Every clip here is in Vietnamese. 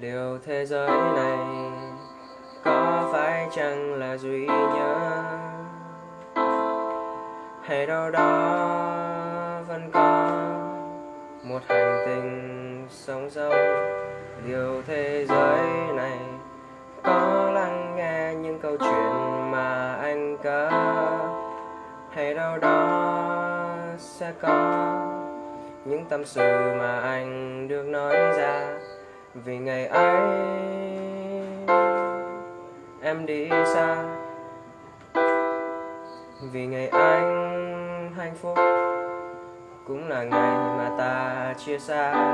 liệu thế giới này có phải chăng là duy nhất? Hay đâu đó vẫn có một hành tinh sống sống liệu thế giới này có lắng nghe những câu chuyện mà anh có hay đâu đó sẽ có những tâm sự mà anh được nói ra? Vì ngày ấy em đi xa. Vì ngày anh hạnh phúc cũng là ngày mà ta chia xa.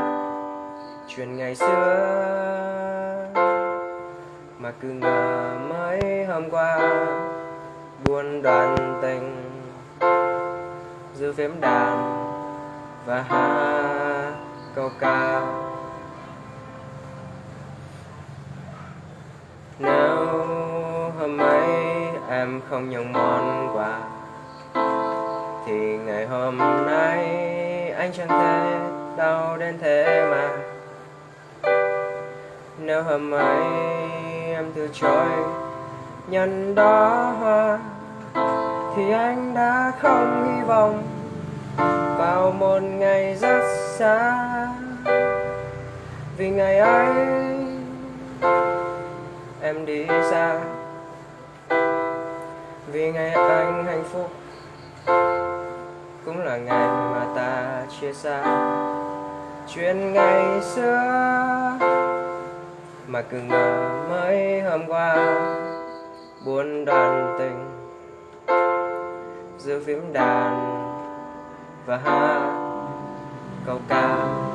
Chuyện ngày xưa mà cứ ngờ mấy hôm qua buồn đoàn tình, giữ phím đàn và hát câu ca. em không nhận món quà. Thì ngày hôm nay anh chẳng thể đau đến thế mà. Nếu hôm ấy em từ chối nhận đó hoa, thì anh đã không hy vọng vào một ngày rất xa. Vì ngày ấy em đi xa vì ngày anh hạnh phúc. Cũng là ngày mà ta chia xa. Chuyện ngày xưa mà cứ ngờ mới hôm qua, buồn đoàn tình giữa phím đàn và hát câu ca.